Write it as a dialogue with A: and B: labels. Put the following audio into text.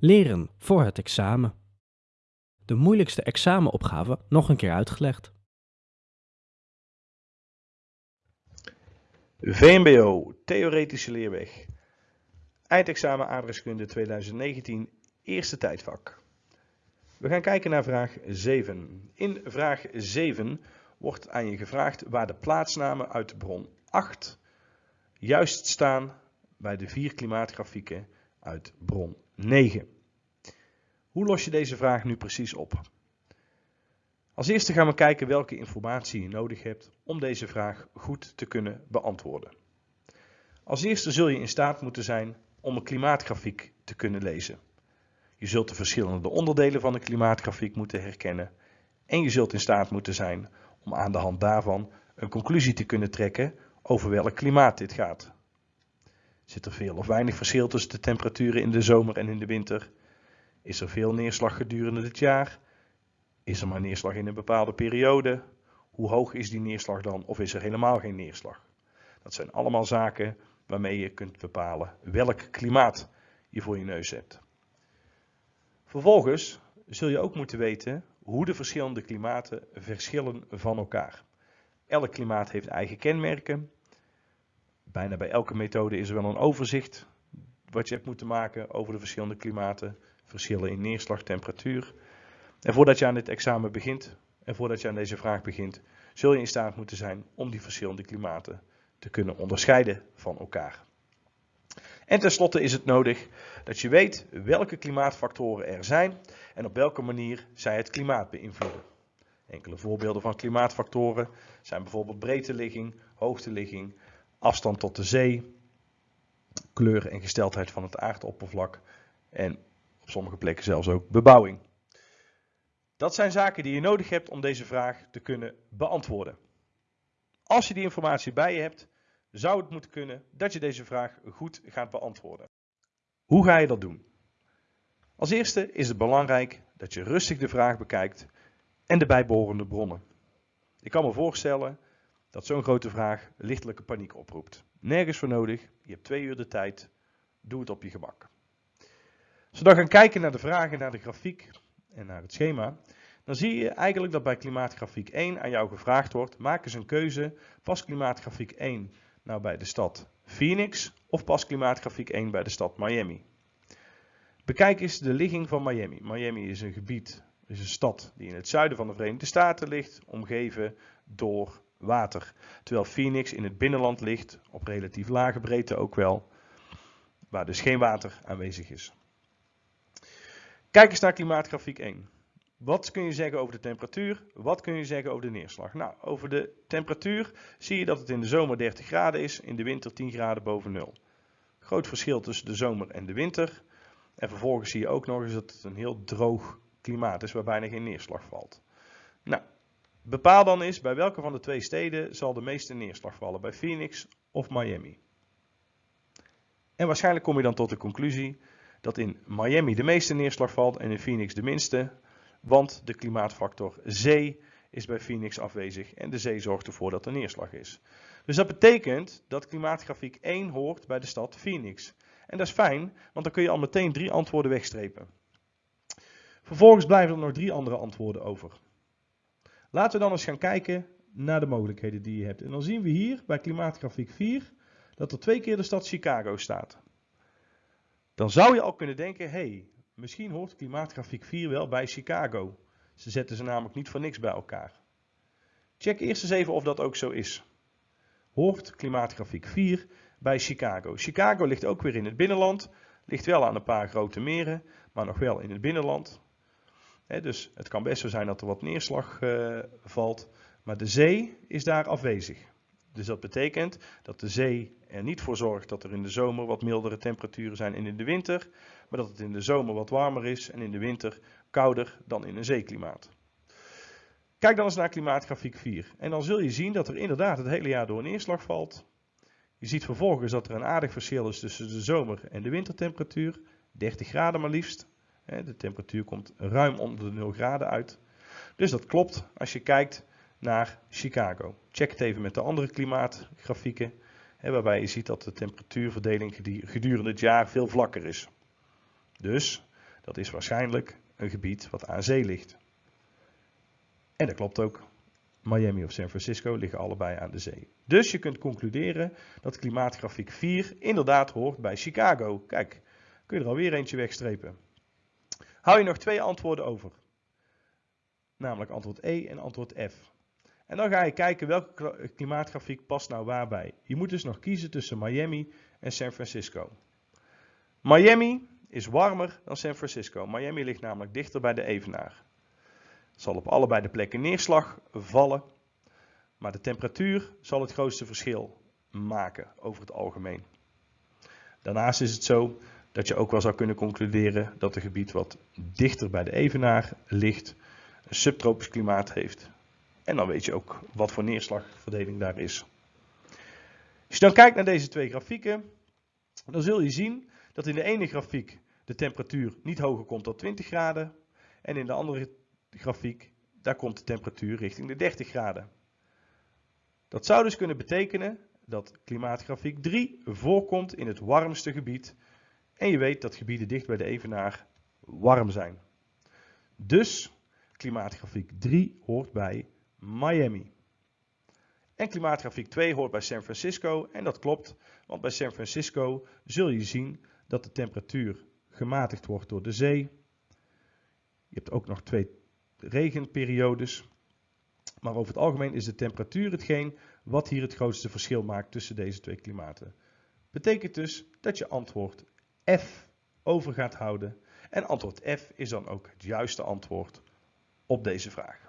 A: Leren voor het examen. De moeilijkste examenopgave nog een keer uitgelegd.
B: VMBO, Theoretische Leerweg. Eindexamen aardrijkskunde 2019, eerste tijdvak. We gaan kijken naar vraag 7. In vraag 7 wordt aan je gevraagd waar de plaatsnamen uit bron 8 juist staan bij de vier klimaatgrafieken uit bron 9. Hoe los je deze vraag nu precies op? Als eerste gaan we kijken welke informatie je nodig hebt om deze vraag goed te kunnen beantwoorden. Als eerste zul je in staat moeten zijn om een klimaatgrafiek te kunnen lezen. Je zult de verschillende onderdelen van de klimaatgrafiek moeten herkennen en je zult in staat moeten zijn om aan de hand daarvan een conclusie te kunnen trekken over welk klimaat dit gaat. Zit er veel of weinig verschil tussen de temperaturen in de zomer en in de winter? Is er veel neerslag gedurende het jaar? Is er maar neerslag in een bepaalde periode? Hoe hoog is die neerslag dan of is er helemaal geen neerslag? Dat zijn allemaal zaken waarmee je kunt bepalen welk klimaat je voor je neus hebt. Vervolgens zul je ook moeten weten hoe de verschillende klimaten verschillen van elkaar. Elk klimaat heeft eigen kenmerken. Bijna bij elke methode is er wel een overzicht wat je hebt moeten maken over de verschillende klimaten, verschillen in neerslag, temperatuur. En voordat je aan dit examen begint en voordat je aan deze vraag begint, zul je in staat moeten zijn om die verschillende klimaten te kunnen onderscheiden van elkaar. En tenslotte is het nodig dat je weet welke klimaatfactoren er zijn en op welke manier zij het klimaat beïnvloeden. Enkele voorbeelden van klimaatfactoren zijn bijvoorbeeld breedteligging, hoogteligging, afstand tot de zee, kleur en gesteldheid van het aardoppervlak en op sommige plekken zelfs ook bebouwing. Dat zijn zaken die je nodig hebt om deze vraag te kunnen beantwoorden. Als je die informatie bij je hebt, zou het moeten kunnen dat je deze vraag goed gaat beantwoorden. Hoe ga je dat doen? Als eerste is het belangrijk dat je rustig de vraag bekijkt en de bijbehorende bronnen. Ik kan me voorstellen dat zo'n grote vraag lichtelijke paniek oproept. Nergens voor nodig, je hebt twee uur de tijd, doe het op je gemak. Als we dan gaan kijken naar de vragen, naar de grafiek en naar het schema, dan zie je eigenlijk dat bij klimaatgrafiek 1 aan jou gevraagd wordt, maak eens een keuze, past klimaatgrafiek 1 nou bij de stad Phoenix of past klimaatgrafiek 1 bij de stad Miami? Bekijk eens de ligging van Miami. Miami is een gebied, is een stad die in het zuiden van de Verenigde Staten ligt, omgeven door water. Terwijl Phoenix in het binnenland ligt, op relatief lage breedte ook wel, waar dus geen water aanwezig is. Kijk eens naar klimaatgrafiek 1. Wat kun je zeggen over de temperatuur? Wat kun je zeggen over de neerslag? Nou, over de temperatuur zie je dat het in de zomer 30 graden is, in de winter 10 graden boven nul. Groot verschil tussen de zomer en de winter. En vervolgens zie je ook nog eens dat het een heel droog klimaat is, waar bijna geen neerslag valt. Nou, bepaal dan eens bij welke van de twee steden zal de meeste neerslag vallen, bij Phoenix of Miami. En waarschijnlijk kom je dan tot de conclusie dat in Miami de meeste neerslag valt en in Phoenix de minste, want de klimaatfactor zee is bij Phoenix afwezig en de zee zorgt ervoor dat er neerslag is. Dus dat betekent dat klimaatgrafiek 1 hoort bij de stad Phoenix. En dat is fijn, want dan kun je al meteen drie antwoorden wegstrepen. Vervolgens blijven er nog drie andere antwoorden over. Laten we dan eens gaan kijken naar de mogelijkheden die je hebt. En dan zien we hier bij klimaatgrafiek 4 dat er twee keer de stad Chicago staat. Dan zou je al kunnen denken, hé, hey, Misschien hoort klimaatgrafiek 4 wel bij Chicago. Ze zetten ze namelijk niet voor niks bij elkaar. Check eerst eens even of dat ook zo is. Hoort klimaatgrafiek 4 bij Chicago. Chicago ligt ook weer in het binnenland. Ligt wel aan een paar grote meren, maar nog wel in het binnenland. Dus het kan best zo zijn dat er wat neerslag uh, valt. Maar de zee is daar afwezig. Dus dat betekent dat de zee er niet voor zorgt dat er in de zomer wat mildere temperaturen zijn en in de winter, maar dat het in de zomer wat warmer is en in de winter kouder dan in een zeeklimaat. Kijk dan eens naar klimaatgrafiek 4 en dan zul je zien dat er inderdaad het hele jaar door neerslag valt. Je ziet vervolgens dat er een aardig verschil is tussen de zomer- en de wintertemperatuur, 30 graden maar liefst. De temperatuur komt ruim onder de 0 graden uit. Dus dat klopt als je kijkt naar Chicago. Check het even met de andere klimaatgrafieken, waarbij je ziet dat de temperatuurverdeling gedurende het jaar veel vlakker is. Dus Dat is waarschijnlijk een gebied wat aan zee ligt. En dat klopt ook. Miami of San Francisco liggen allebei aan de zee. Dus je kunt concluderen dat klimaatgrafiek 4 inderdaad hoort bij Chicago. Kijk, kun je er alweer eentje wegstrepen. Hou je nog twee antwoorden over. Namelijk antwoord E en antwoord F. En dan ga je kijken welke klimaatgrafiek past nou waarbij. Je moet dus nog kiezen tussen Miami en San Francisco. Miami is warmer dan San Francisco. Miami ligt namelijk dichter bij de evenaar. Er zal op allebei de plekken neerslag vallen, maar de temperatuur zal het grootste verschil maken over het algemeen. Daarnaast is het zo dat je ook wel zou kunnen concluderen dat een gebied wat dichter bij de evenaar ligt, een subtropisch klimaat heeft. En dan weet je ook wat voor neerslagverdeling daar is. Als je dan kijkt naar deze twee grafieken, dan zul je zien dat in de ene grafiek de temperatuur niet hoger komt dan 20 graden. En in de andere grafiek, daar komt de temperatuur richting de 30 graden. Dat zou dus kunnen betekenen dat klimaatgrafiek 3 voorkomt in het warmste gebied. En je weet dat gebieden dicht bij de evenaar warm zijn. Dus klimaatgrafiek 3 hoort bij Miami. En klimaatgrafiek 2 hoort bij San Francisco en dat klopt, want bij San Francisco zul je zien dat de temperatuur gematigd wordt door de zee. Je hebt ook nog twee regenperiodes. Maar over het algemeen is de temperatuur hetgeen wat hier het grootste verschil maakt tussen deze twee klimaten. Betekent dus dat je antwoord F over gaat houden. En antwoord F is dan ook het juiste antwoord op deze vraag.